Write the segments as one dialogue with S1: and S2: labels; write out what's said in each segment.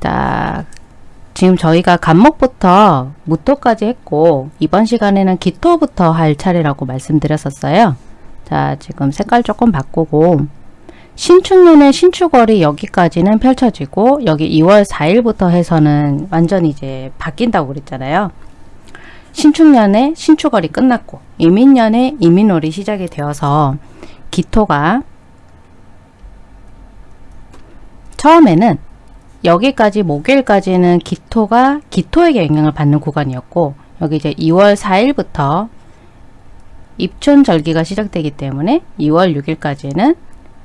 S1: 자, 지금 저희가 간목부터 무토까지 했고 이번 시간에는 기토부터 할 차례라고 말씀드렸었어요. 자, 지금 색깔 조금 바꾸고 신축년의 신축월이 여기까지는 펼쳐지고 여기 2월 4일부터 해서는 완전히 이제 바뀐다고 그랬잖아요. 신축년에 신축월이 끝났고 이민년에 이민월이 시작이 되어서 기토가 처음에는 여기까지 목요일까지는 기토가 기토에게 영향을 받는 구간이었고 여기 이제 2월 4일부터 입춘절기가 시작되기 때문에 2월 6일까지는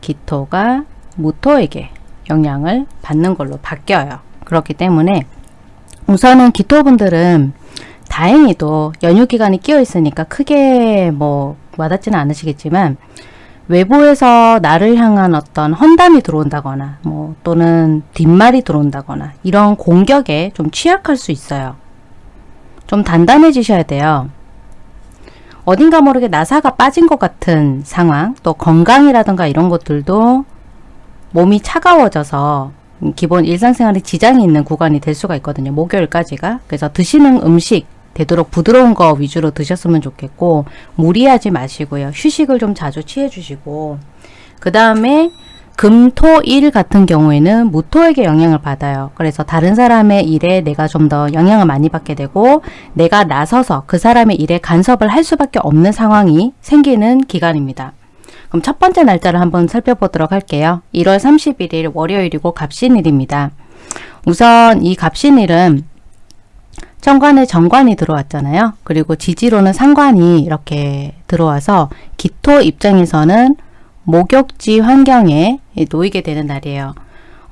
S1: 기토가 무토에게 영향을 받는 걸로 바뀌어요. 그렇기 때문에 우선은 기토분들은 다행히도 연휴 기간이 끼어 있으니까 크게 뭐 와닿지는 않으시겠지만 외부에서 나를 향한 어떤 헌담이 들어온다거나 뭐 또는 뒷말이 들어온다거나 이런 공격에 좀 취약할 수 있어요. 좀 단단해지셔야 돼요. 어딘가 모르게 나사가 빠진 것 같은 상황 또 건강이라든가 이런 것들도 몸이 차가워져서 기본 일상생활에 지장이 있는 구간이 될 수가 있거든요. 목요일까지가. 그래서 드시는 음식 되도록 부드러운 거 위주로 드셨으면 좋겠고 무리하지 마시고요. 휴식을 좀 자주 취해 주시고 그 다음에 금, 토, 일 같은 경우에는 무토에게 영향을 받아요. 그래서 다른 사람의 일에 내가 좀 더 영향을 많이 받게 되고 내가 나서서 그 사람의 일에 간섭을 할 수밖에 없는 상황이 생기는 기간입니다. 그럼 첫 번째 날짜를 한번 살펴보도록 할게요. 1월 31일 월요일이고 갑신일입니다. 우선 이 갑신일은 천간에 정관이 들어왔잖아요. 그리고 지지로는 상관이 이렇게 들어와서 기토 입장에서는 목욕지 환경에 놓이게 되는 날이에요.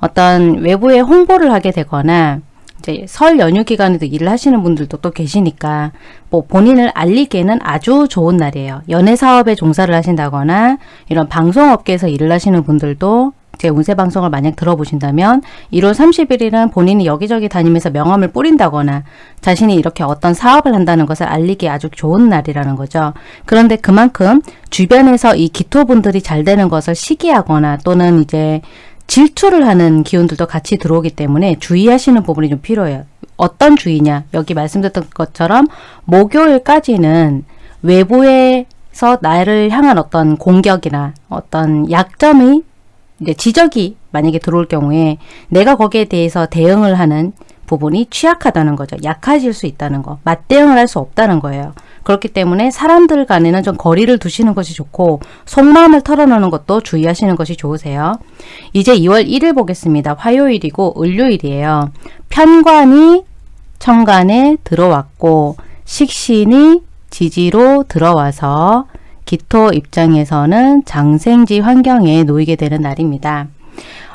S1: 어떤 외부에 홍보를 하게 되거나 이제 설 연휴 기간에도 일을 하시는 분들도 또 계시니까 뭐 본인을 알리기에는 아주 좋은 날이에요. 연애 사업에 종사를 하신다거나 이런 방송업계에서 일을 하시는 분들도 제 운세 방송을 만약 들어보신다면 1월 30일에는 본인이 여기저기 다니면서 명함을 뿌린다거나 자신이 이렇게 어떤 사업을 한다는 것을 알리기 아주 좋은 날이라는 거죠. 그런데 그만큼 주변에서 이 기토분들이 잘 되는 것을 시기하거나 또는 이제 질투를 하는 기운들도 같이 들어오기 때문에 주의하시는 부분이 좀 필요해요. 어떤 주의냐? 여기 말씀드렸던 것처럼 목요일까지는 외부에서 나를 향한 어떤 공격이나 어떤 약점이 이제 지적이 만약에 들어올 경우에 내가 거기에 대해서 대응을 하는 부분이 취약하다는 거죠. 약해질 수 있다는 거. 맞대응을 할 수 없다는 거예요. 그렇기 때문에 사람들 간에는 좀 거리를 두시는 것이 좋고 속마음을 털어놓는 것도 주의하시는 것이 좋으세요. 이제 2월 1일 보겠습니다. 화요일이고 을요일이에요. 편관이 천간에 들어왔고 식신이 지지로 들어와서 기토 입장에서는 장생지 환경에 놓이게 되는 날입니다.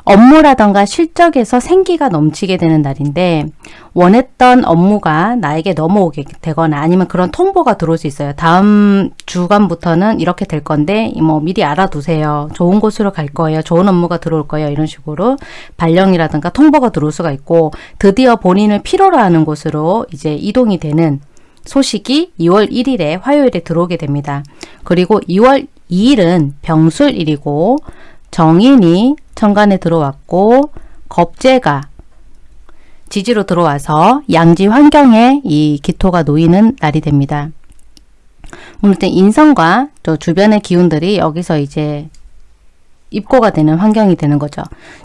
S1: 업무라던가 실적에서 생기가 넘치게 되는 날인데 원했던 업무가 나에게 넘어오게 되거나 아니면 그런 통보가 들어올 수 있어요. 다음 주간부터는 이렇게 될 건데 뭐 미리 알아두세요. 좋은 곳으로 갈 거예요. 좋은 업무가 들어올 거예요. 이런 식으로 발령이라든가 통보가 들어올 수가 있고 드디어 본인을 필요로 하는 곳으로 이제 이동이 되는 소식이 2월 1일에 화요일에 들어오게 됩니다. 그리고 2월 2일은 병술일이고 정인이 천간에 들어왔고 겁재가 지지로 들어와서 양지 환경에 이 기토가 놓이는 날이 됩니다. 물론 인성과 또 주변의 기운들이 여기서 이제 입고가 되는 환경이 되는 거죠.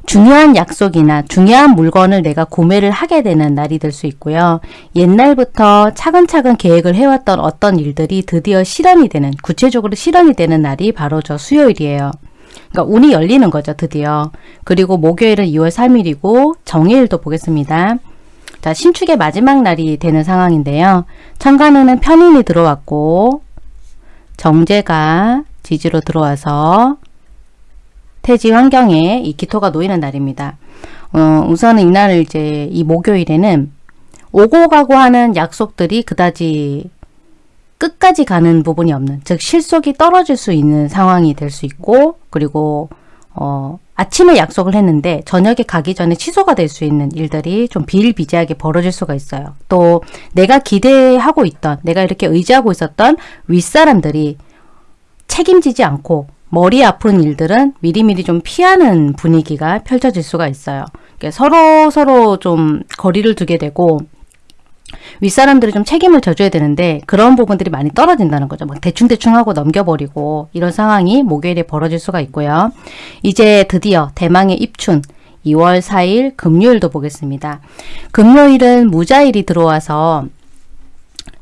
S1: 중요한 약속이나 중요한 물건을 내가 구매를 하게 되는 날이 될 수 있고요. 옛날부터 차근차근 계획을 해왔던 어떤 일들이 드디어 실현이 되는 구체적으로 실현이 되는 날이 바로 저 수요일이에요. 그러니까 운이 열리는 거죠. 드디어. 그리고 목요일은 2월 3일이고 정해일도 보겠습니다. 자 신축의 마지막 날이 되는 상황인데요. 천간에는 편인이 들어왔고 정제가 지지로 들어와서 태지 환경에 이 기토가 놓이는 날입니다. 어, 우선은 이날을 이제 이 목요일에는 오고 가고 하는 약속들이 그다지 끝까지 가는 부분이 없는 즉 실속이 떨어질 수 있는 상황이 될 수 있고 그리고 어, 아침에 약속을 했는데 저녁에 가기 전에 취소가 될 수 있는 일들이 좀 비일비재하게 벌어질 수가 있어요. 또 내가 기대하고 있던 내가 이렇게 의지하고 있었던 윗사람들이 책임지지 않고 머리 아픈 일들은 미리미리 좀 피하는 분위기가 펼쳐질 수가 있어요. 서로 서로 좀 거리를 두게 되고 윗사람들이 좀 책임을 져줘야 되는데 그런 부분들이 많이 떨어진다는 거죠. 막 대충대충 하고 넘겨버리고 이런 상황이 목요일에 벌어질 수가 있고요. 이제 드디어 대망의 입춘 2월 4일 금요일도 보겠습니다. 금요일은 무자일이 들어와서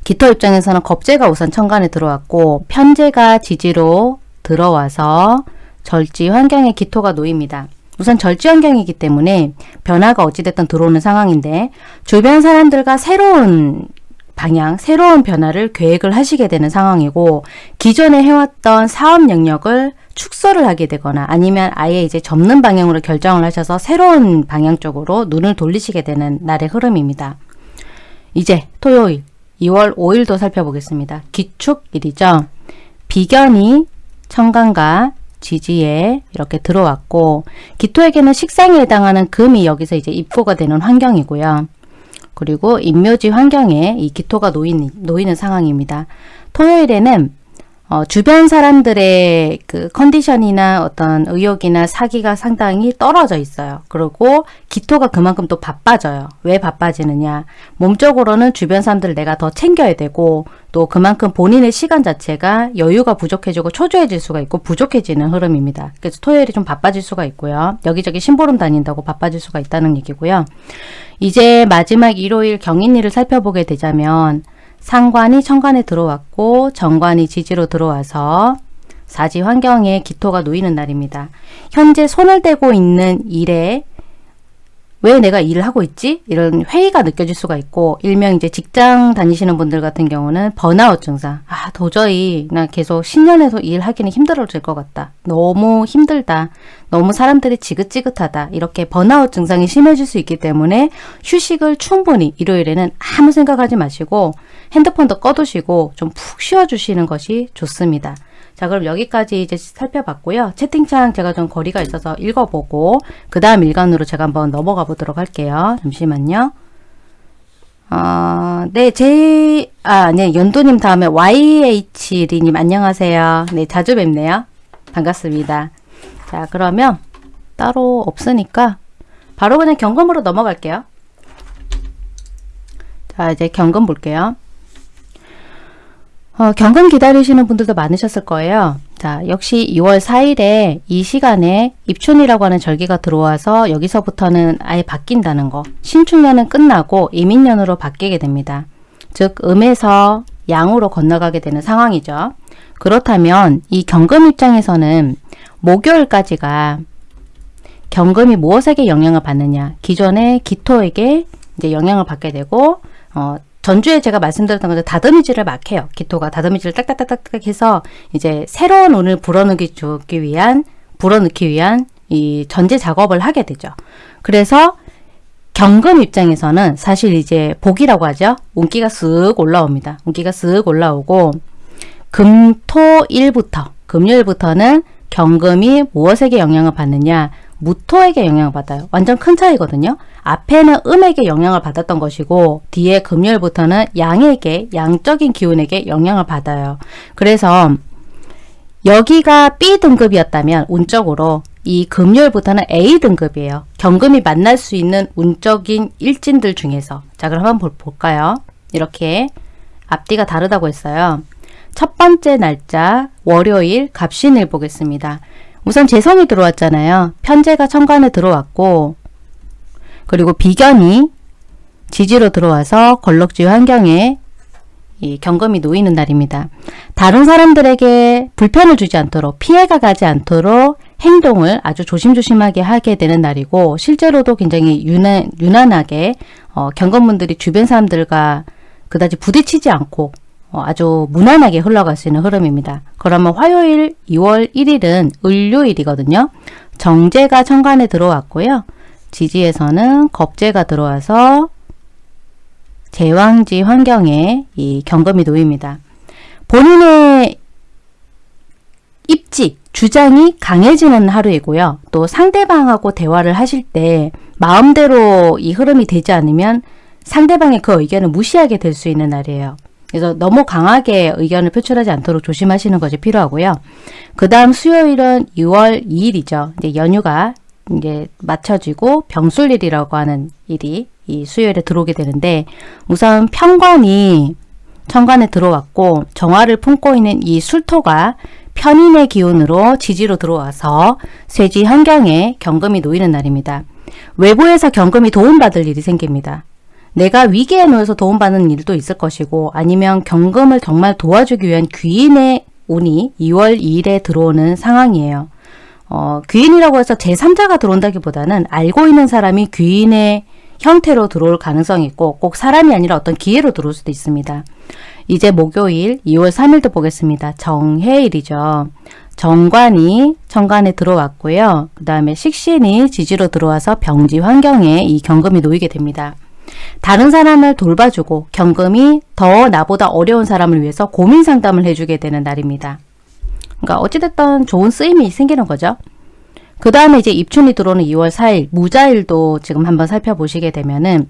S1: 기토 입장에서는 겁재가 우선 천간에 들어왔고 편재가 지지로 들어와서 절지 환경에 기토가 놓입니다. 우선 절지 환경이기 때문에 변화가 어찌됐든 들어오는 상황인데 주변 사람들과 새로운 방향, 새로운 변화를 계획을 하시게 되는 상황이고 기존에 해왔던 사업 영역을 축소를 하게 되거나 아니면 아예 이제 접는 방향으로 결정을 하셔서 새로운 방향 쪽으로 눈을 돌리시게 되는 날의 흐름입니다. 이제 토요일 2월 5일도 살펴보겠습니다. 기축일이죠. 비견이 천간과 지지에 이렇게 들어왔고 기토에게는 식상에 해당하는 금이 여기서 이제 입고가 되는 환경이고요. 그리고 인묘지 환경에 이 기토가 놓이는, 놓이는 상황입니다. 토요일에는 어, 주변 사람들의 그 컨디션이나 어떤 의욕이나 사기가 상당히 떨어져 있어요. 그리고 기토가 그만큼 또 바빠져요. 왜 바빠지느냐. 몸적으로는 주변 사람들을 내가 더 챙겨야 되고 또 그만큼 본인의 시간 자체가 여유가 부족해지고 초조해질 수가 있고 부족해지는 흐름입니다. 그래서 토요일이 좀 바빠질 수가 있고요. 여기저기 심부름 다닌다고 바빠질 수가 있다는 얘기고요. 이제 마지막 일요일 경인일을 살펴보게 되자면 상관이 천간에 들어왔고 정관이 지지로 들어와서 사지 환경에 기토가 놓이는 날입니다. 현재 손을 대고 있는 일에 왜 내가 일을 하고 있지? 이런 회의가 느껴질 수가 있고 일명 이제 직장 다니시는 분들 같은 경우는 번아웃 증상 아 도저히 나 계속 신년에서 일하기는 힘들어질 것 같다 너무 힘들다 너무 사람들이 지긋지긋하다 이렇게 번아웃 증상이 심해질 수 있기 때문에 휴식을 충분히 일요일에는 아무 생각하지 마시고 핸드폰도 꺼두시고 좀 푹 쉬어주시는 것이 좋습니다. 자 그럼 여기까지 이제 살펴봤고요. 채팅창 제가 좀 거리가 있어서 읽어보고 그 다음 일간으로 제가 한번 넘어가 보도록 할게요. 잠시만요. 어, 네, 제, 아, 네, 연도님 다음에 YH리님 안녕하세요. 네, 자주 뵙네요. 반갑습니다. 자, 그러면 따로 없으니까 바로 그냥 경금으로 넘어갈게요. 자, 이제 경금 볼게요. 어, 경금 기다리시는 분들도 많으셨을 거예요. 자, 역시 2월 4일에 이 시간에 입춘이라고 하는 절기가 들어와서 여기서부터는 아예 바뀐다는 거. 신축년은 끝나고 이민년으로 바뀌게 됩니다. 즉, 음에서 양으로 건너가게 되는 상황이죠. 그렇다면 이 경금 입장에서는 목요일까지가 경금이 무엇에게 영향을 받느냐. 기존의 기토에게 이제 영향을 받게 되고, 어, 전주에 제가 말씀드렸던 것처럼 다듬이질을 막 해요. 기토가 다듬이질을 딱딱딱딱 해서 이제 새로운 운을 불어넣기 위한 불어넣기 위한 이 전제 작업을 하게 되죠. 그래서 경금 입장에서는 사실 이제 복이라고 하죠. 운기가 쓱 올라옵니다. 운기가 쓱 올라오고 금토일부터 금요일부터는 경금이 무엇에게 영향을 받느냐 무토에게 영향을 받아요. 완전 큰 차이거든요. 앞에는 음에게 영향을 받았던 것이고 뒤에 금요일부터는 양에게 양적인 기운에게 영향을 받아요. 그래서 여기가 B 등급이었다면 운적으로 이 금요일부터는 A 등급이에요. 경금이 만날 수 있는 운적인 일진들 중에서 자 그럼 한번 볼까요? 이렇게 앞뒤가 다르다고 했어요. 첫 번째 날짜 월요일 갑신일 보겠습니다. 우선 재성이 들어왔잖아요. 편제가 천간에 들어왔고 그리고 비견이 지지로 들어와서 걸럭지 환경에 이 경금이 놓이는 날입니다. 다른 사람들에게 불편을 주지 않도록 피해가 가지 않도록 행동을 아주 조심조심하게 하게 되는 날이고 실제로도 굉장히 유난, 유난하게 어, 경건분들이 주변 사람들과 그다지 부딪히지 않고 어, 아주 무난하게 흘러갈 수 있는 흐름입니다. 그러면 화요일 2월 1일은 을요일이거든요. 정제가 천간에 들어왔고요. 지지에서는 겁재가 들어와서 제왕지 환경에 이 경금이 놓입니다. 본인의 입지, 주장이 강해지는 하루이고요. 또 상대방하고 대화를 하실 때 마음대로 이 흐름이 되지 않으면 상대방의 그 의견을 무시하게 될 수 있는 날이에요. 그래서 너무 강하게 의견을 표출하지 않도록 조심하시는 것이 필요하고요. 그 다음 수요일은 6월 2일이죠. 이제 연휴가 이제 맞춰지고 병술일이라고 하는 일이 이 수요일에 들어오게 되는데 우선 평관이 천간에 들어왔고 정화를 품고 있는 이 술토가 편인의 기운으로 지지로 들어와서 쇠지 환경에 경금이 놓이는 날입니다. 외부에서 경금이 도움받을 일이 생깁니다. 내가 위기에 놓여서 도움받는 일도 있을 것이고 아니면 경금을 정말 도와주기 위한 귀인의 운이 2월 2일에 들어오는 상황이에요. 어, 귀인이라고 해서 제3자가 들어온다기보다는 알고 있는 사람이 귀인의 형태로 들어올 가능성이 있고 꼭 사람이 아니라 어떤 기회로 들어올 수도 있습니다. 이제 목요일 2월 3일도 보겠습니다. 정해일이죠. 정관이 천간에 들어왔고요. 그 다음에 식신이 지지로 들어와서 병지 환경에 이 경금이 놓이게 됩니다. 다른 사람을 돌봐주고 경금이 더 나보다 어려운 사람을 위해서 고민 상담을 해주게 되는 날입니다. 그러니까 어찌됐든 좋은 쓰임이 생기는 거죠. 그 다음에 이제 입춘이 들어오는 2월 4일 무자일도 지금 한번 살펴보시게 되면은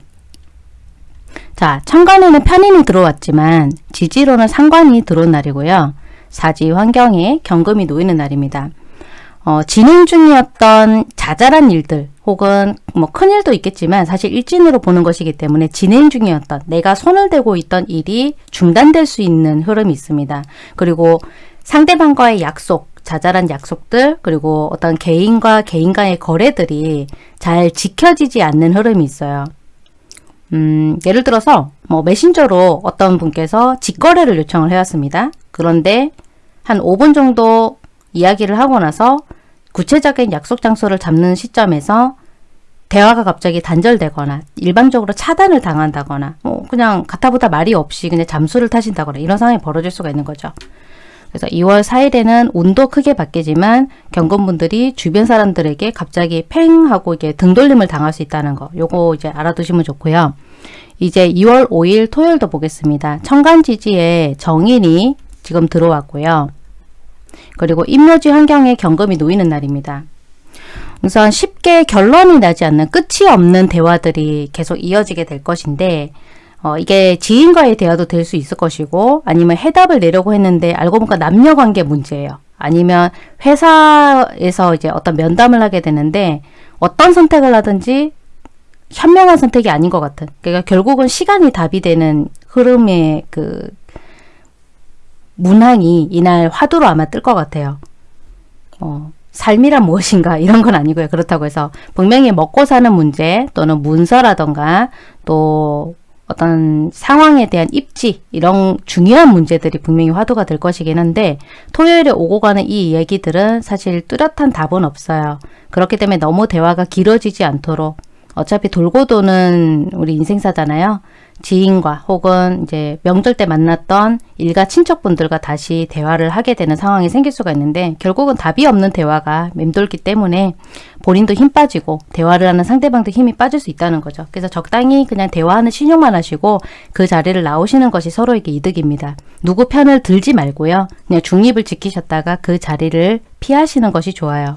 S1: 자 천간에는 편인이 들어왔지만 지지로는 상관이 들어온 날이고요. 사지 환경에 경금이 놓이는 날입니다. 어, 진행 중이었던 자잘한 일들 혹은 뭐 큰일도 있겠지만 사실 일진으로 보는 것이기 때문에 진행 중이었던 내가 손을 대고 있던 일이 중단될 수 있는 흐름이 있습니다. 그리고 상대방과의 약속, 자잘한 약속들 그리고 어떤 개인과 개인 간의 거래들이 잘 지켜지지 않는 흐름이 있어요. 음, 예를 들어서 뭐 메신저로 어떤 분께서 직거래를 요청을 해왔습니다. 그런데 한 5분 정도 이야기를 하고 나서 구체적인 약속 장소를 잡는 시점에서 대화가 갑자기 단절되거나 일방적으로 차단을 당한다거나 뭐 그냥 가타부타 말이 없이 그냥 잠수를 타신다거나 이런 상황이 벌어질 수가 있는 거죠. 그래서 2월 4일에는 운도 크게 바뀌지만 경건분들이 주변 사람들에게 갑자기 팽 하고 이게 등돌림을 당할 수 있다는 거 요거 이제 알아두시면 좋고요. 이제 2월 5일 토요일도 보겠습니다. 청간지지에 정인이 지금 들어왔고요. 그리고 임묘지 환경에 경금이 놓이는 날입니다. 우선 쉽게 결론이 나지 않는 끝이 없는 대화들이 계속 이어지게 될 것인데 어, 이게 지인과의 대화도 될 수 있을 것이고 아니면 해답을 내려고 했는데 알고 보니까 남녀관계 문제예요. 아니면 회사에서 이제 어떤 면담을 하게 되는데 어떤 선택을 하든지 현명한 선택이 아닌 것 같은 그러니까 결국은 시간이 답이 되는 흐름의 그 문항이 이날 화두로 아마 뜰 것 같아요. 어, 삶이란 무엇인가 이런 건 아니고요. 그렇다고 해서 분명히 먹고 사는 문제 또는 문서라던가 또 어떤 상황에 대한 입지 이런 중요한 문제들이 분명히 화두가 될 것이긴 한데 토요일에 오고 가는 이 얘기들은 사실 뚜렷한 답은 없어요. 그렇기 때문에 너무 대화가 길어지지 않도록 어차피 돌고 도는 우리 인생사잖아요. 지인과 혹은 이제 명절 때 만났던 일가 친척분들과 다시 대화를 하게 되는 상황이 생길 수가 있는데 결국은 답이 없는 대화가 맴돌기 때문에 본인도 힘 빠지고 대화를 하는 상대방도 힘이 빠질 수 있다는 거죠. 그래서 적당히 그냥 대화하는 신용만 하시고 그 자리를 나오시는 것이 서로에게 이득입니다. 누구 편을 들지 말고요. 그냥 중립을 지키셨다가 그 자리를 피하시는 것이 좋아요.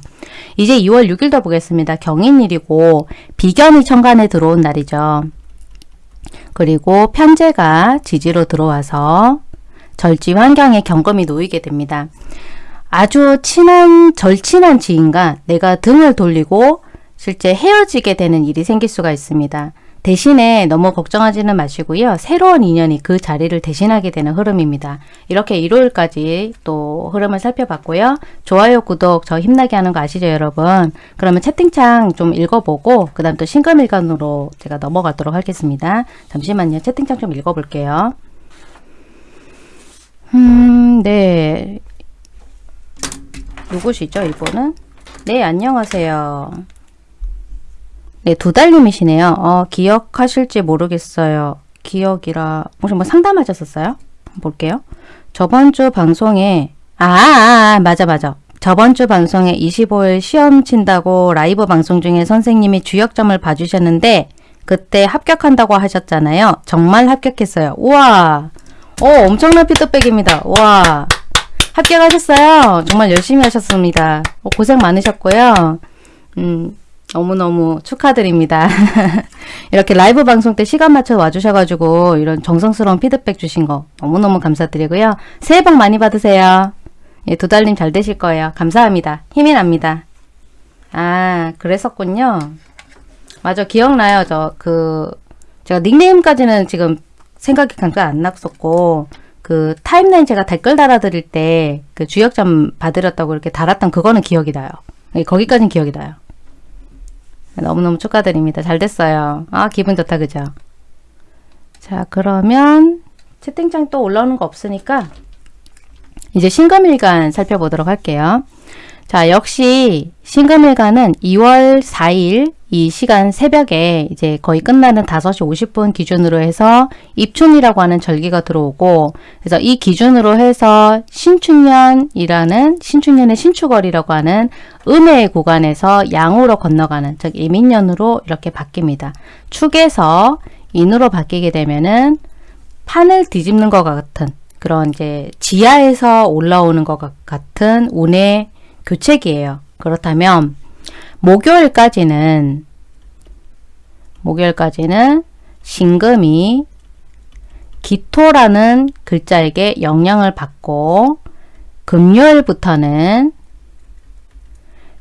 S1: 이제 2월 6일도 보겠습니다. 경인일이고 비견이 천간에 들어온 날이죠. 그리고 편제가 지지로 들어와서 절지 환경에 경금이 놓이게 됩니다. 아주 친한 절친한 지인과 내가 등을 돌리고 실제 헤어지게 되는 일이 생길 수가 있습니다. 대신에 너무 걱정하지는 마시고요. 새로운 인연이 그 자리를 대신하게 되는 흐름입니다. 이렇게 일요일까지 또 흐름을 살펴봤고요. 좋아요, 구독 저 힘나게 하는 거 아시죠 여러분? 그러면 채팅창 좀 읽어보고 그 다음 또 신금일간으로 제가 넘어가도록 하겠습니다. 잠시만요. 채팅창 좀 읽어볼게요. 음, 네. 누구시죠 이분은? 네, 안녕하세요. 네, 두 달님이시네요. 어, 기억하실지 모르겠어요. 기억이라 혹시 뭐 상담하셨었어요? 볼게요. 저번 주 방송에 아, 아, 아, 맞아 맞아. 저번 주 방송에 25일 시험 친다고 라이브 방송 중에 선생님이 주역점을 봐주셨는데 그때 합격한다고 하셨잖아요. 정말 합격했어요. 우와. 오, 엄청난 피드백입니다. 우와. 합격하셨어요. 정말 열심히 하셨습니다. 고생 많으셨고요. 음, 너무너무 축하드립니다. 이렇게 라이브 방송 때 시간 맞춰 와주셔가지고 이런 정성스러운 피드백 주신 거 너무너무 감사드리고요. 새해 복 많이 받으세요. 예, 두 달님 잘 되실 거예요. 감사합니다. 힘이 납니다. 아, 그랬었군요. 맞아, 기억나요. 저, 그, 제가 닉네임까지는 지금 생각이 잠깐 안 났었고, 그 타임라인 제가 댓글 달아드릴 때 그 주역점 받으렸다고 이렇게 달았던 그거는 기억이 나요. 예, 거기까지는 기억이 나요. 너무너무 축하드립니다. 잘 됐어요. 아 기분 좋다 그죠? 자 그러면 채팅창 또 올라오는 거 없으니까 이제 신금일간 살펴보도록 할게요. 자 역시 신금일간은 2월 4일 이 시간 새벽에 이제 거의 끝나는 5시 50분 기준으로 해서 입춘이라고 하는 절기가 들어오고 그래서 이 기준으로 해서 신축년이라는 신축년의 신축월이라고 하는 음의 구간에서 양으로 건너가는 즉 이민년으로 이렇게 바뀝니다. 축에서 인으로 바뀌게 되면은 판을 뒤집는 것 같은 그런 이제 지하에서 올라오는 것 같은 운의 교책이에요. 그렇다면 목요일까지는 목요일까지는 신금이 기토라는 글자에게 영향을 받고 금요일부터는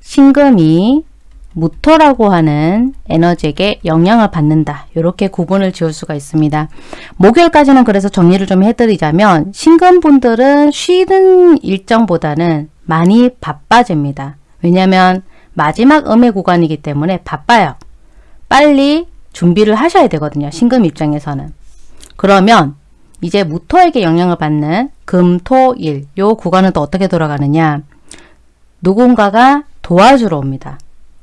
S1: 신금이 무토라고 하는 에너지에게 영향을 받는다. 이렇게 구분을 지을 수가 있습니다. 목요일까지는 그래서 정리를 좀 해드리자면 신금분들은 쉬는 일정보다는 많이 바빠집니다. 왜냐하면 마지막 음의 구간이기 때문에 바빠요. 빨리 준비를 하셔야 되거든요. 신금 입장에서는. 그러면 이제 무토에게 영향을 받는 금, 토, 일. 요 구간은 또 어떻게 돌아가느냐. 누군가가 도와주러 옵니다.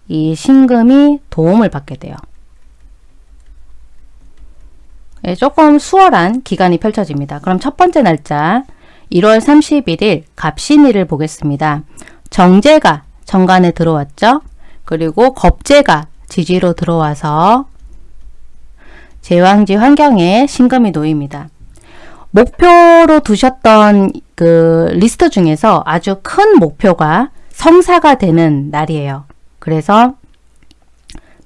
S1: 이 신금이 도움을 받게 돼요. 예, 조금 수월한 기간이 펼쳐집니다. 그럼 첫 번째 날짜 1월 31일 갑신일을 보겠습니다. 정제가 정관에 들어왔죠. 그리고 겁재가 지지로 들어와서 제왕지 환경에 신금이 놓입니다. 목표로 두셨던 그 리스트 중에서 아주 큰 목표가 성사가 되는 날이에요. 그래서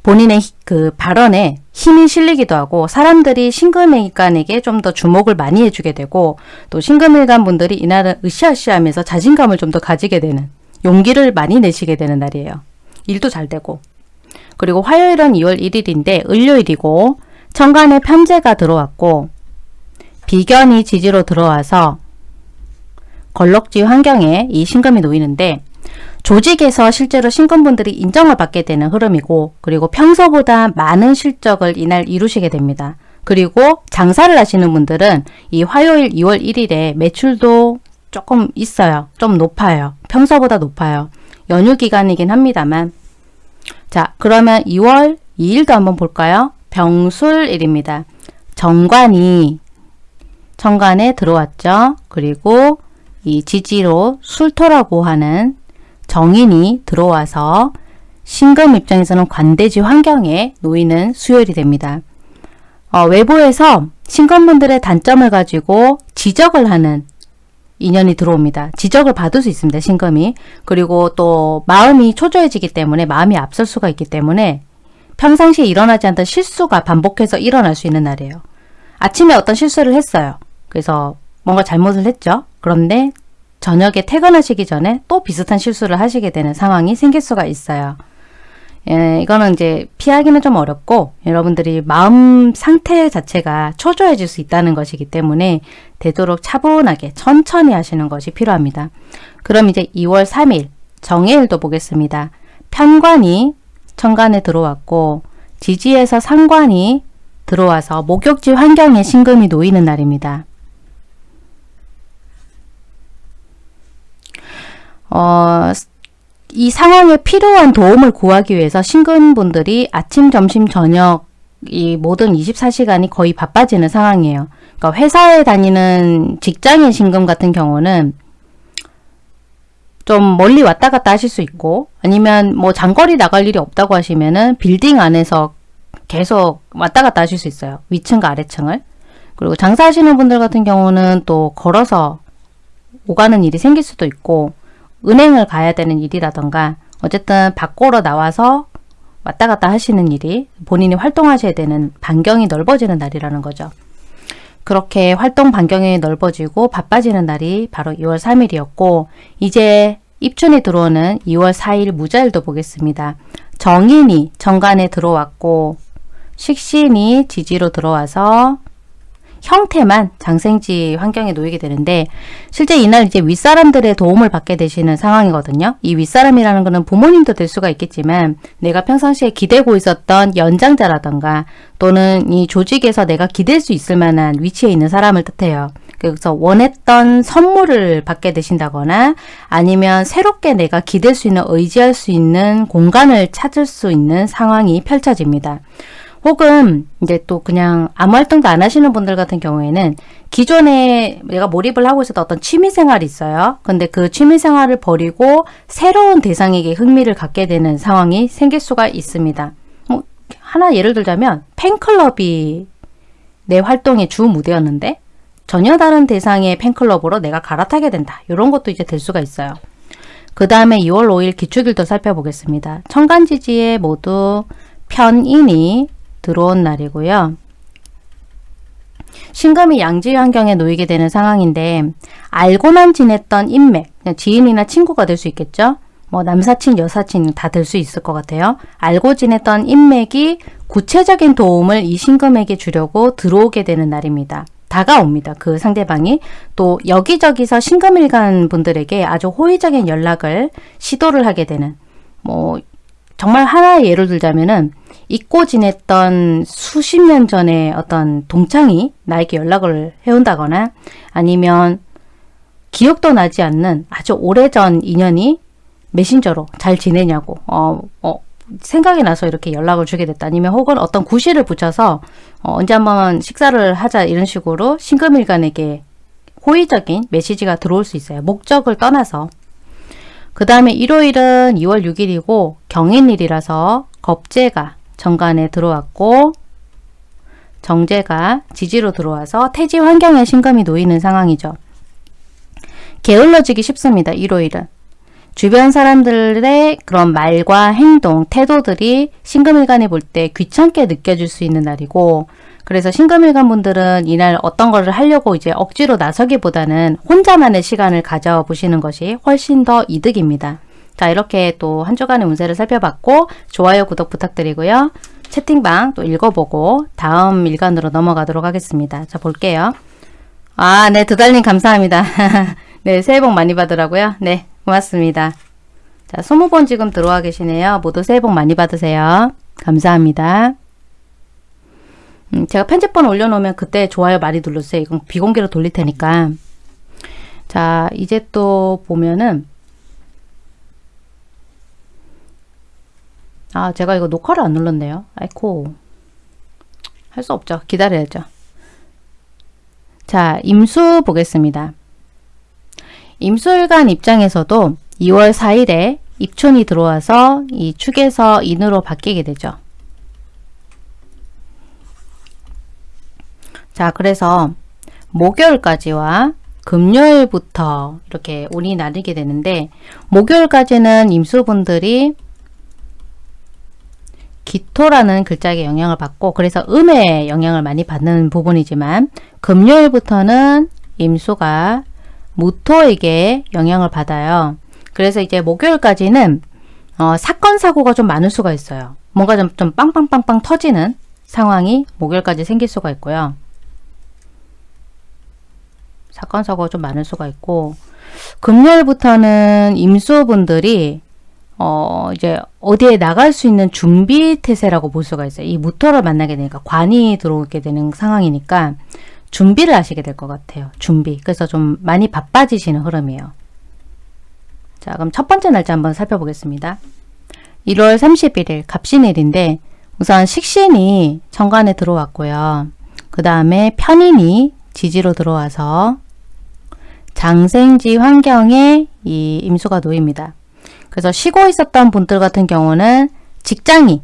S1: 본인의 그 발언에 힘이 실리기도 하고 사람들이 신금일간에게 좀 더 주목을 많이 해주게 되고 또 신금일간 분들이 이날은 으쌰으쌰하면서 자신감을 좀 더 가지게 되는 용기를 많이 내시게 되는 날이에요. 일도 잘 되고 그리고 화요일은 2월 1일인데 을요일이고 천간에 편제가 들어왔고 비견이 지지로 들어와서 걸럭지 환경에 이 신금이 놓이는데 조직에서 실제로 신금분들이 인정을 받게 되는 흐름이고 그리고 평소보다 많은 실적을 이날 이루시게 됩니다. 그리고 장사를 하시는 분들은 이 화요일 2월 1일에 매출도 조금 있어요. 좀 높아요. 평소보다 높아요. 연휴 기간이긴 합니다만 자 그러면 2월 2일도 한번 볼까요? 병술일입니다. 정관이 정관에 들어왔죠. 그리고 이 지지로 술토라고 하는 정인이 들어와서 신금 입장에서는 관대지 환경에 놓이는 수요일이 됩니다. 어, 외부에서 신금분들의 단점을 가지고 지적을 하는 인연이 들어옵니다. 지적을 받을 수 있습니다. 신금이. 그리고 또 마음이 초조해지기 때문에 마음이 앞설 수가 있기 때문에 평상시에 일어나지 않던 실수가 반복해서 일어날 수 있는 날이에요. 아침에 어떤 실수를 했어요. 그래서 뭔가 잘못을 했죠. 그런데 저녁에 퇴근하시기 전에 또 비슷한 실수를 하시게 되는 상황이 생길 수가 있어요. 예, 이거는 이제 피하기는 좀 어렵고 여러분들이 마음 상태 자체가 초조해질 수 있다는 것이기 때문에 되도록 차분하게 천천히 하시는 것이 필요합니다. 그럼 이제 2월 3일 정해일도 보겠습니다. 편관이 천간에 들어왔고 지지에서 상관이 들어와서 목욕지 환경에 신금이 놓이는 날입니다. 어, 이 상황에 필요한 도움을 구하기 위해서 신근분들이 아침, 점심, 저녁 이 모든 24시간이 거의 바빠지는 상황이에요. 그러니까 회사에 다니는 직장인 신금 같은 경우는 좀 멀리 왔다 갔다 하실 수 있고 아니면 뭐 장거리 나갈 일이 없다고 하시면은 빌딩 안에서 계속 왔다 갔다 하실 수 있어요. 위층과 아래층을. 그리고 장사하시는 분들 같은 경우는 또 걸어서 오가는 일이 생길 수도 있고 은행을 가야 되는 일이라던가 어쨌든 밖으로 나와서 왔다 갔다 하시는 일이 본인이 활동하셔야 되는 반경이 넓어지는 날이라는 거죠. 그렇게 활동 반경이 넓어지고 바빠지는 날이 바로 2월 3일이었고 이제 입춘이 들어오는 2월 4일 무자일도 보겠습니다. 정인이 정관에 들어왔고 식신이 지지로 들어와서 형태만 장생지 환경에 놓이게 되는데 실제 이날 이제 윗사람들의 도움을 받게 되시는 상황이거든요. 이 윗사람이라는 것은 부모님도 될 수가 있겠지만 내가 평상시에 기대고 있었던 연장자라던가 또는 이 조직에서 내가 기댈 수 있을 만한 위치에 있는 사람을 뜻해요. 그래서 원했던 선물을 받게 되신다거나 아니면 새롭게 내가 기댈 수 있는 의지할 수 있는 공간을 찾을 수 있는 상황이 펼쳐집니다. 혹은 이제 또 그냥 아무 활동도 안 하시는 분들 같은 경우에는 기존에 내가 몰입을 하고 있었던 어떤 취미 생활이 있어요. 근데 그 취미 생활을 버리고 새로운 대상에게 흥미를 갖게 되는 상황이 생길 수가 있습니다. 뭐 하나 예를 들자면 팬클럽이 내 활동의 주 무대였는데 전혀 다른 대상의 팬클럽으로 내가 갈아타게 된다. 이런 것도 이제 될 수가 있어요. 그 다음에 2월 5일 기축일도 살펴보겠습니다. 천간지지에 모두 편인이 들어온 날이고요. 신금이 양지 환경에 놓이게 되는 상황인데 알고만 지냈던 인맥, 지인이나 친구가 될 수 있겠죠. 뭐 남사친, 여사친 다 될 수 있을 것 같아요. 알고 지냈던 인맥이 구체적인 도움을 이 신금에게 주려고 들어오게 되는 날입니다. 다가옵니다. 그 상대방이 또 여기저기서 신금일간 분들에게 아주 호의적인 연락을 시도를 하게 되는 뭐 정말 하나의 예를 들자면은 잊고 지냈던 수십 년 전에 어떤 동창이 나에게 연락을 해온다거나 아니면 기억도 나지 않는 아주 오래전 인연이 메신저로 잘 지내냐고 어, 어, 생각이 나서 이렇게 연락을 주게 됐다 아니면 혹은 어떤 구실을 붙여서 어, 언제 한번 식사를 하자 이런 식으로 신금일간에게 호의적인 메시지가 들어올 수 있어요. 목적을 떠나서 그 다음에 일요일은 2월 6일이고 경인일이라서 겁재가 정관에 들어왔고 정제가 지지로 들어와서 태지 환경에 신금이 놓이는 상황이죠. 게을러지기 쉽습니다. 일요일은. 주변 사람들의 그런 말과 행동, 태도들이 신금일간이 볼때 귀찮게 느껴질 수 있는 날이고 그래서 신금일간 분들은 이날 어떤 거를 하려고 이제 억지로 나서기보다는 혼자만의 시간을 가져보시는 것이 훨씬 더 이득입니다. 자 이렇게 또 한 주간의 운세를 살펴봤고 좋아요 구독 부탁드리고요. 채팅방 또 읽어보고 다음 일간으로 넘어가도록 하겠습니다. 자 볼게요. 아 네 두달님 감사합니다. 네 새해 복 많이 받으라고요. 네 고맙습니다. 자 20번 지금 들어와 계시네요. 모두 새해 복 많이 받으세요. 감사합니다. 음, 제가 편집본 올려놓으면 그때 좋아요 많이 눌러주세요. 이건 비공개로 돌릴 테니까. 자 이제 또 보면은 아 제가 이거 녹화를 안 눌렀네요. 아이코 할 수 없죠. 기다려야죠. 자 임수 보겠습니다. 임수일간 입장에서도 2월 4일에 입춘이 들어와서 이 축에서 인으로 바뀌게 되죠. 자 그래서 목요일까지와 금요일부터 이렇게 운이 나뉘게 되는데 목요일까지는 임수분들이 기토라는 글자에 영향을 받고 그래서 음의 영향을 많이 받는 부분이지만 금요일부터는 임수가 무토에게 영향을 받아요. 그래서 이제 목요일까지는 어, 사건 사고가 좀 많을 수가 있어요. 뭔가 좀, 좀 빵빵빵빵 터지는 상황이 목요일까지 생길 수가 있고요. 사건 사고가 좀 많을 수가 있고 금요일부터는 임수분들이 어 이제 어디에 나갈 수 있는 준비 태세라고 볼 수가 있어요. 이 무토를 만나게 되니까 관이 들어오게 되는 상황이니까 준비를 하시게 될 것 같아요. 준비. 그래서 좀 많이 바빠지시는 흐름이에요. 자 그럼 첫 번째 날짜 한번 살펴보겠습니다. 1월 31일 갑신일인데 우선 식신이 정관에 들어왔고요. 그 다음에 편인이 지지로 들어와서 장생지 환경에 이 임수가 놓입니다. 그래서 쉬고 있었던 분들 같은 경우는 직장이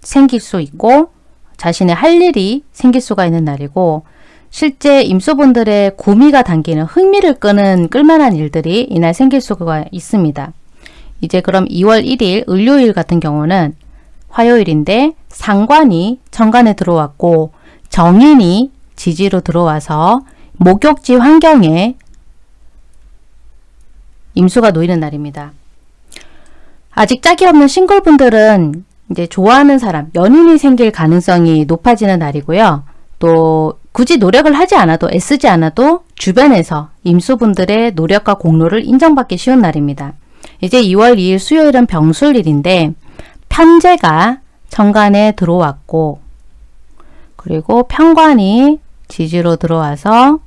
S1: 생길 수 있고 자신의 할 일이 생길 수가 있는 날이고 실제 임수분들의 구미가 당기는 흥미를 끄는 끌만한 일들이 이날 생길 수가 있습니다. 이제 그럼 2월 1일 을요일 같은 경우는 화요일인데 상관이 천간에 들어왔고 정인이 지지로 들어와서 목욕지 환경에 임수가 놓이는 날입니다. 아직 짝이 없는 싱글분들은 이제 좋아하는 사람, 연인이 생길 가능성이 높아지는 날이고요. 또 굳이 노력을 하지 않아도 애쓰지 않아도 주변에서 임수분들의 노력과 공로를 인정받기 쉬운 날입니다. 이제 2월 2일 수요일은 병술일인데 편제가 정관에 들어왔고 그리고 편관이 지지로 들어와서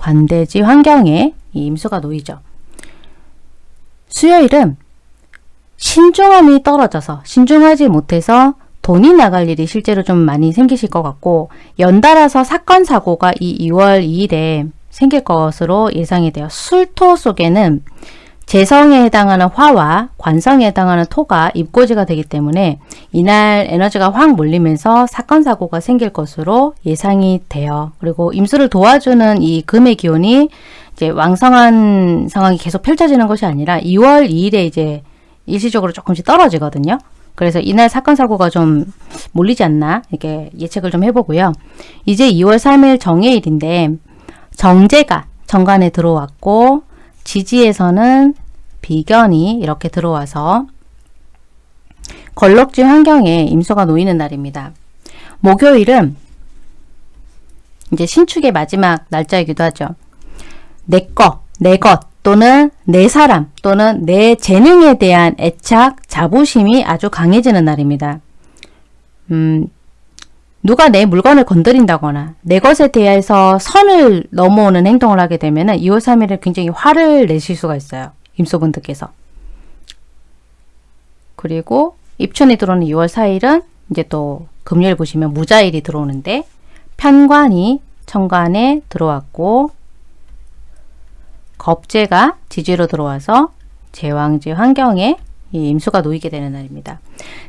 S1: 관대지 환경에 이 임수가 놓이죠. 수요일은 신중함이 떨어져서 신중하지 못해서 돈이 나갈 일이 실제로 좀 많이 생기실 것 같고 연달아서 사건 사고가 이 2월 2일에 생길 것으로 예상이 돼요. 술토 속에는 재성에 해당하는 화와 관성에 해당하는 토가 입고지가 되기 때문에 이날 에너지가 확 몰리면서 사건 사고가 생길 것으로 예상이 돼요. 그리고 임수를 도와주는 이 금의 기운이 이제 왕성한 상황이 계속 펼쳐지는 것이 아니라 2월 2일에 이제 일시적으로 조금씩 떨어지거든요. 그래서 이날 사건 사고가 좀 몰리지 않나 이렇게 예측을 좀 해보고요. 이제 2월 3일 정해일인데 정제가 정관에 들어왔고 지지에서는 비견이 이렇게 들어와서 걸럭지 환경에 임수가 놓이는 날입니다. 목요일은 이제 신축의 마지막 날짜이기도 하죠. 내 거, 내 것 또는 내 사람 또는 내 재능에 대한 애착, 자부심이 아주 강해지는 날입니다. 음, 누가 내 물건을 건드린다거나 내 것에 대해서 선을 넘어오는 행동을 하게 되면 2월 3일에 굉장히 화를 내실 수가 있어요. 임소분들께서. 그리고 입춘이 들어오는 2월 4일은 이제 또 금요일 보시면 무자일이 들어오는데 편관이 천간에 들어왔고 겁재가 지지로 들어와서 제왕지 환경에 이 임수가 놓이게 되는 날입니다.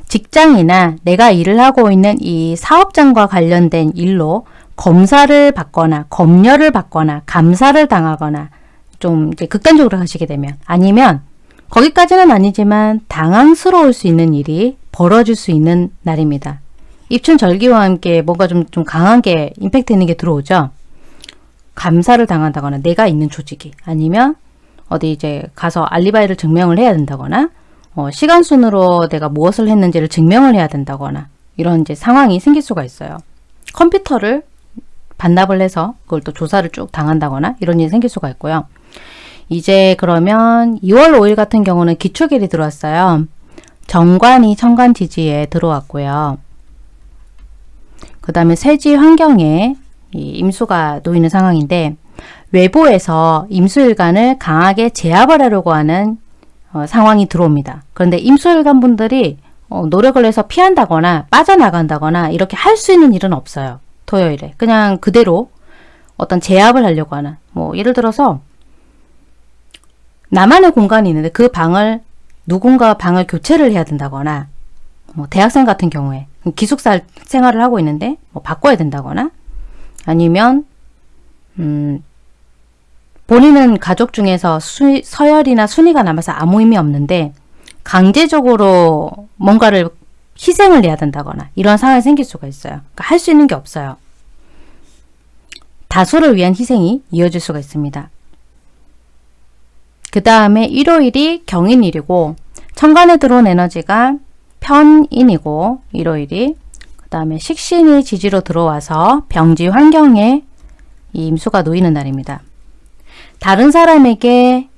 S1: 직장이나 내가 일을 하고 있는 이 사업장과 관련된 일로 검사를 받거나 검열을 받거나 감사를 당하거나 좀 이제 극단적으로 가시게 되면 아니면 거기까지는 아니지만 당황스러울 수 있는 일이 벌어질 수 있는 날입니다. 입춘 절기와 함께 뭔가 좀, 좀 강하게 임팩트 있는 게 들어오죠. 감사를 당한다거나 내가 있는 조직이 아니면 어디 이제 가서 알리바이를 증명을 해야 된다거나 어, 시간 순으로 내가 무엇을 했는지를 증명을 해야 된다거나 이런 이제 상황이 생길 수가 있어요. 컴퓨터를 반납을 해서 그걸 또 조사를 쭉 당한다거나 이런 일이 생길 수가 있고요. 이제 그러면 2월 5일 같은 경우는 기초길이 들어왔어요. 정관이 천간 지지에 들어왔고요. 그 다음에 세지 환경에 임수가 놓이는 상황인데 외부에서 임수일간을 강하게 제압을 하려고 하는 어, 상황이 들어옵니다. 그런데 임수일간 분들이 어, 노력을 해서 피한다거나 빠져나간다거나 이렇게 할 수 있는 일은 없어요. 토요일에. 그냥 그대로 어떤 제압을 하려고 하는 뭐 예를 들어서 나만의 공간이 있는데 그 방을 누군가 방을 교체를 해야 된다거나 뭐 대학생 같은 경우에 기숙사 생활을 하고 있는데 뭐 바꿔야 된다거나 아니면 음, 본인은 가족 중에서 수, 서열이나 순위가 남아서 아무 의미 없는데 강제적으로 뭔가를 희생을 해야 된다거나 이런 상황이 생길 수가 있어요. 그러니까 할 수 있는 게 없어요. 다수를 위한 희생이 이어질 수가 있습니다. 그 다음에 일요일이 경인일이고 천간에 들어온 에너지가 편인이고 일요일이 그 다음에 식신이 지지로 들어와서 병지 환경에 이 임수가 놓이는 날입니다. 다른 사람에게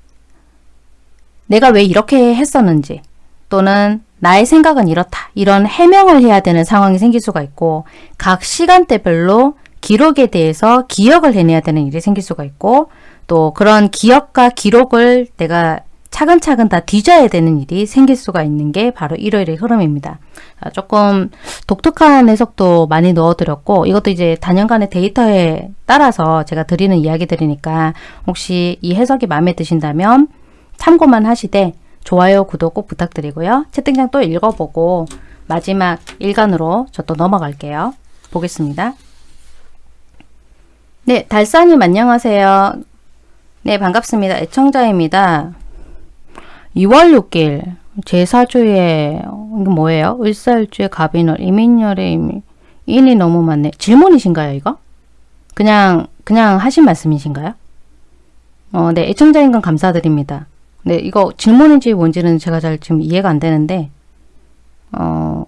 S1: 내가 왜 이렇게 했었는지 또는 나의 생각은 이렇다. 이런 해명을 해야 되는 상황이 생길 수가 있고 각 시간대별로 기록에 대해서 기억을 해내야 되는 일이 생길 수가 있고 또 그런 기억과 기록을 내가 차근차근 다 뒤져야 되는 일이 생길 수가 있는 게 바로 일요일의 흐름입니다. 아, 조금 독특한 해석도 많이 넣어드렸고 이것도 이제 단연간의 데이터에 따라서 제가 드리는 이야기들이니까 혹시 이 해석이 마음에 드신다면 참고만 하시되 좋아요, 구독 꼭 부탁드리고요. 채팅창 또 읽어보고 마지막 일간으로 저 또 넘어갈게요. 보겠습니다. 네, 달사님 안녕하세요. 네, 반갑습니다. 애청자입니다. 2월 6일 제사주에 이거 뭐예요? 을살주에 갑인월 이민열에 이민 인이 너무 많네. 질문이신가요 이거? 그냥 그냥 하신 말씀이신가요? 어, 네 애청자인 건 감사드립니다. 네 이거 질문인지 뭔지는 제가 잘 지금 이해가 안 되는데 어,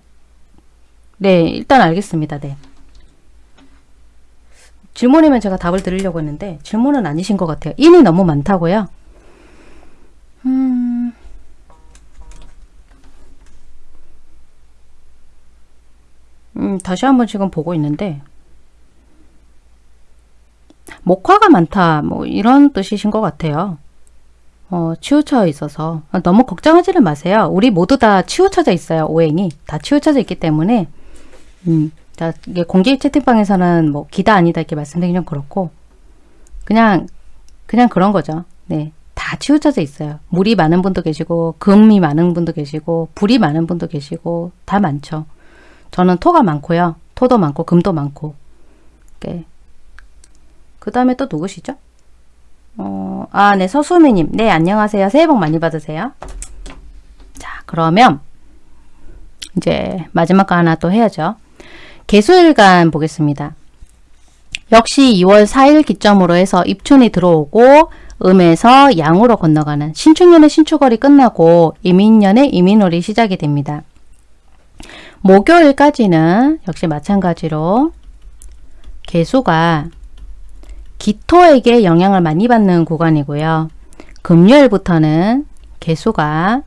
S1: 네 일단 알겠습니다. 네. 질문이면 제가 답을 드리려고 했는데 질문은 아니신 것 같아요. 인이 너무 많다고요? 음... 음, 다시 한번 지금 보고 있는데 목화가 많다 뭐 이런 뜻이신 것 같아요. 어, 치우쳐 있어서 너무 걱정하지는 마세요. 우리 모두 다 치우쳐져 있어요. 오행이 다 치우쳐져 있기 때문에 음, 자 이게 공개 채팅방에서는 뭐 기다 아니다 이렇게 말씀드리면 그렇고 그냥 그냥 그런 거죠. 네, 다 치우쳐져 있어요. 물이 많은 분도 계시고 금이 많은 분도 계시고 불이 많은 분도 계시고 다 많죠. 저는 토가 많고요. 토도 많고 금도 많고. 네. 그 다음에 또 누구시죠? 어, 아, 네, 서수미님. 네, 안녕하세요. 새해 복 많이 받으세요. 자, 그러면 이제 마지막 거 하나 또 해야죠. 개수일간 보겠습니다. 역시 2월 4일 기점으로 해서 입춘이 들어오고 음에서 양으로 건너가는 신축년의 신축월이 끝나고 이민년의 이민월이 시작이 됩니다. 목요일까지는 역시 마찬가지로 개수가 기토에게 영향을 많이 받는 구간이고요. 금요일부터는 개수가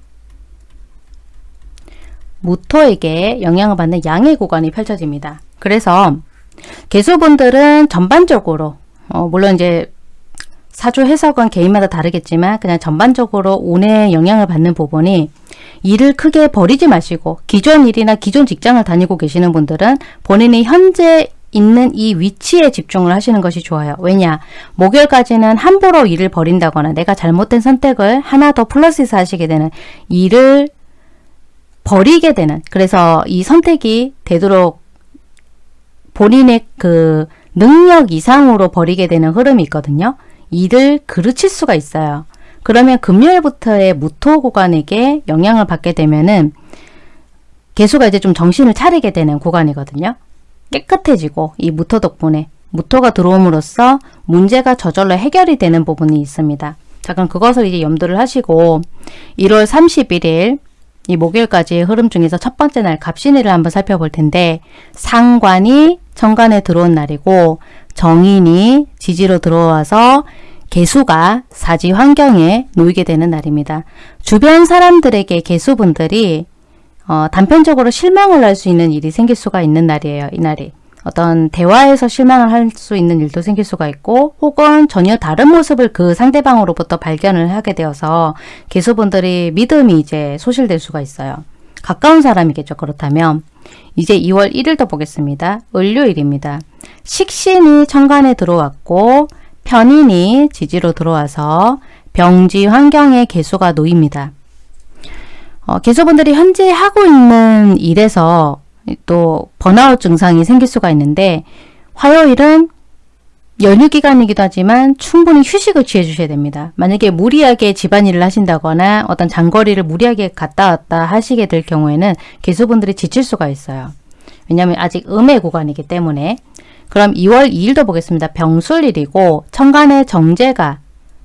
S1: 무토에게 영향을 받는 양의 구간이 펼쳐집니다. 그래서 개수분들은 전반적으로 어, 물론 이제 사주 해석은 개인마다 다르겠지만 그냥 전반적으로 운에 영향을 받는 부분이 일을 크게 버리지 마시고 기존 일이나 기존 직장을 다니고 계시는 분들은 본인이 현재 있는 이 위치에 집중을 하시는 것이 좋아요. 왜냐? 목요일까지는 함부로 일을 버린다거나 내가 잘못된 선택을 하나 더 플러스해서 하시게 되는 일을 버리게 되는 그래서 이 선택이 되도록 본인의 그 능력 이상으로 버리게 되는 흐름이 있거든요. 이를 그르칠 수가 있어요. 그러면 금요일부터의 무토 구간에게 영향을 받게 되면은 개수가 이제 좀 정신을 차리게 되는 구간이거든요. 깨끗해지고 이 무토 덕분에 무토가 들어옴으로써 문제가 저절로 해결이 되는 부분이 있습니다. 자 그럼 그것을 이제 염두를 하시고 1월 31일 이 목요일까지의 흐름 중에서 첫 번째 날 갑신일을 한번 살펴볼 텐데 상관이 정관에 들어온 날이고 정인이 지지로 들어와서 개수가 사지 환경에 놓이게 되는 날입니다. 주변 사람들에게 개수분들이 어, 단편적으로 실망을 할 수 있는 일이 생길 수가 있는 날이에요. 이 날이. 어떤 대화에서 실망을 할 수 있는 일도 생길 수가 있고 혹은 전혀 다른 모습을 그 상대방으로부터 발견을 하게 되어서 개수분들이 믿음이 이제 소실될 수가 있어요. 가까운 사람이겠죠. 그렇다면 이제 2월 1일도 보겠습니다. 을요일입니다. 식신이 천간에 들어왔고 편인이 지지로 들어와서 병지 환경에 개수가 놓입니다. 어, 개수분들이 현재 하고 있는 일에서 또 번아웃 증상이 생길 수가 있는데 화요일은 연휴 기간이기도 하지만 충분히 휴식을 취해 주셔야 됩니다. 만약에 무리하게 집안일을 하신다거나 어떤 장거리를 무리하게 갔다 왔다 하시게 될 경우에는 개수분들이 지칠 수가 있어요. 왜냐하면 아직 음의 구간이기 때문에 그럼 2월 2일도 보겠습니다. 병술일이고 천간에 정제가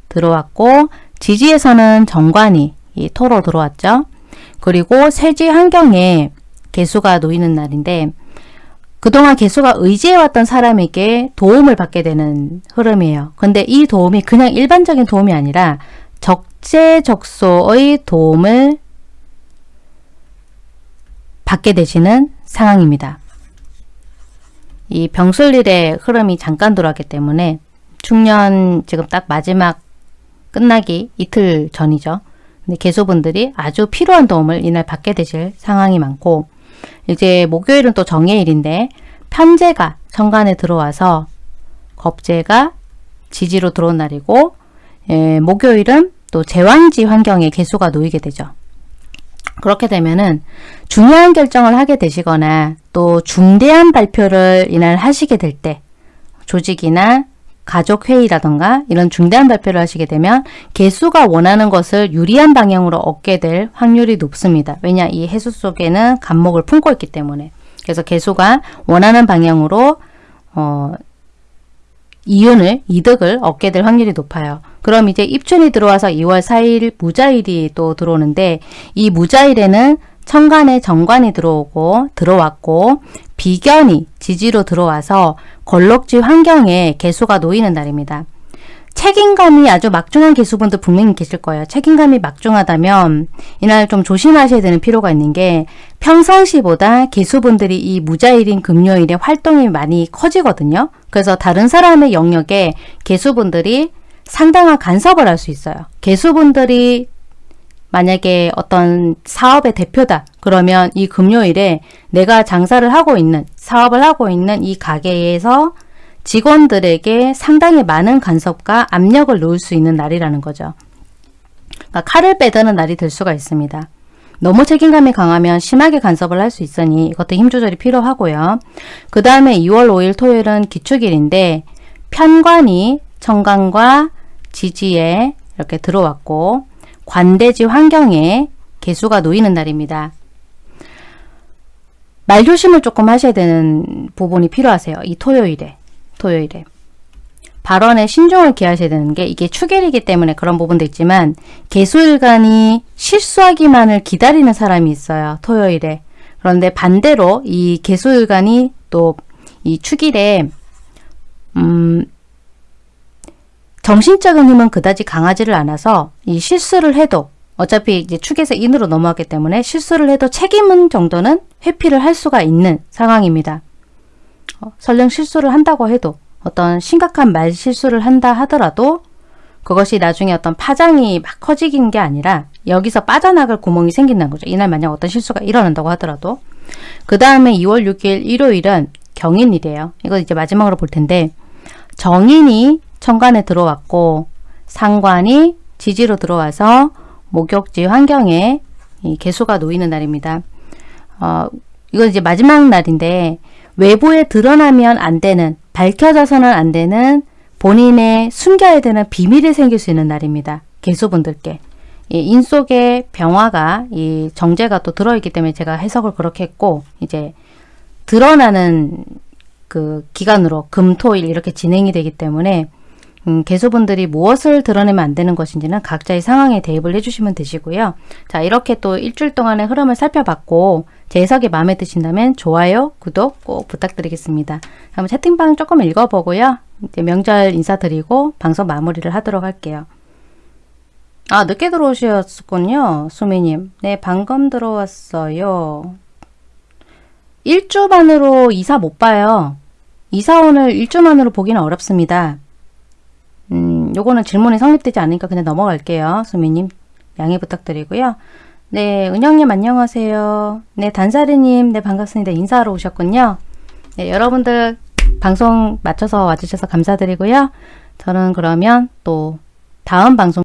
S1: 들어왔고 지지에서는 정관이 이 토로 들어왔죠. 그리고 세지 환경에 개수가 놓이는 날인데 그동안 개수가 의지해왔던 사람에게 도움을 받게 되는 흐름이에요. 근데 이 도움이 그냥 일반적인 도움이 아니라 적재적소의 도움을 받게 되시는 상황입니다. 이 병술일의 흐름이 잠깐 들어왔기 때문에 중년 지금 딱 마지막 끝나기 이틀 전이죠. 근데 개수분들이 아주 필요한 도움을 이날 받게 되실 상황이 많고 이제 목요일은 또 정해일인데 편제가 천간에 들어와서 겁제가 지지로 들어온 날이고 예, 목요일은 또 제왕지 환경에 개수가 놓이게 되죠. 그렇게 되면은 중요한 결정을 하게 되시거나 또 중대한 발표를 이날 하시게 될 때 조직이나 가족회의라던가 이런 중대한 발표를 하시게 되면 개수가 원하는 것을 유리한 방향으로 얻게 될 확률이 높습니다. 왜냐 이 해수 속에는 간목을 품고 있기 때문에 그래서 개수가 원하는 방향으로 어, 이윤을 이득을 얻게 될 확률이 높아요. 그럼 이제 입춘이 들어와서 2월 4일 무자일이 또 들어오는데 이 무자일에는 천간에 정관이 들어오고 들어왔고 비견이 지지로 들어와서 걸럭지 환경에 개수가 놓이는 날입니다. 책임감이 아주 막중한 개수분들 분명히 계실 거예요. 책임감이 막중하다면 이날 좀 조심하셔야 되는 필요가 있는 게 평상시보다 개수분들이 이 무자일인 금요일에 활동이 많이 커지거든요. 그래서 다른 사람의 영역에 개수분들이 상당한 간섭을 할 수 있어요. 개수분들이 만약에 어떤 사업의 대표다. 그러면 이 금요일에 내가 장사를 하고 있는 사업을 하고 있는 이 가게에서 직원들에게 상당히 많은 간섭과 압력을 놓을 수 있는 날이라는 거죠. 그러니까 칼을 빼드는 날이 될 수가 있습니다. 너무 책임감이 강하면 심하게 간섭을 할 수 있으니 이것도 힘 조절이 필요하고요. 그 다음에 2월 5일 토요일은 기축일인데 편관이 청강과 지지에 이렇게 들어왔고 관대지 환경에 개수가 놓이는 날입니다. 말조심을 조금 하셔야 되는 부분이 필요하세요. 이 토요일에. 토요일에. 발언에 신중을 기하셔야 되는 게 이게 축일이기 때문에 그런 부분도 있지만 개수일간이 실수하기만을 기다리는 사람이 있어요. 토요일에. 그런데 반대로 이 개수일간이 또 이 축일에 음 정신적인 힘은 그다지 강하지를 않아서 이 실수를 해도 어차피 이제 축에서 인으로 넘어갔기 때문에 실수를 해도 책임은 정도는 회피를 할 수가 있는 상황입니다. 어, 설령 실수를 한다고 해도 어떤 심각한 말 실수를 한다 하더라도 그것이 나중에 어떤 파장이 막 커지긴 게 아니라 여기서 빠져나갈 구멍이 생긴다는 거죠. 이날 만약 어떤 실수가 일어난다고 하더라도 그 다음에 2월 6일 일요일은 경인일이에요. 이거 이제 마지막으로 볼 텐데 정인이 천간에 들어왔고 상관이 지지로 들어와서 목욕지 환경에 이 개수가 놓이는 날입니다. 어, 이건 이제 마지막 날인데 외부에 드러나면 안 되는 밝혀져서는 안 되는 본인의 숨겨야 되는 비밀이 생길 수 있는 날입니다. 개수분들께. 이 인속에 병화가 이 정제가 또 들어있기 때문에 제가 해석을 그렇게 했고 이제 드러나는 그 기간으로 금, 토, 일 이렇게 진행이 되기 때문에 음, 개수분들이 무엇을 드러내면 안 되는 것인지는 각자의 상황에 대입을 해주시면 되시고요. 자 이렇게 또 일주일 동안의 흐름을 살펴봤고 제 해석이 마음에 드신다면 좋아요, 구독 꼭 부탁드리겠습니다. 그럼 채팅방 조금 읽어보고요. 이제 명절 인사드리고 방송 마무리를 하도록 할게요. 아 늦게 들어오셨군요. 수미님. 네 방금 들어왔어요. 일주 만으로 이사 못 봐요. 이사원을 일주 만으로 보기는 어렵습니다. 음, 요거는 질문이 성립되지 않으니까 그냥 넘어갈게요. 수미님 양해 부탁드리고요. 네, 은영님 안녕하세요. 네, 단사리님 네 반갑습니다. 인사하러 오셨군요. 네, 여러분들 방송 맞춰서 와주셔서 감사드리고요. 저는 그러면 또 다음 방송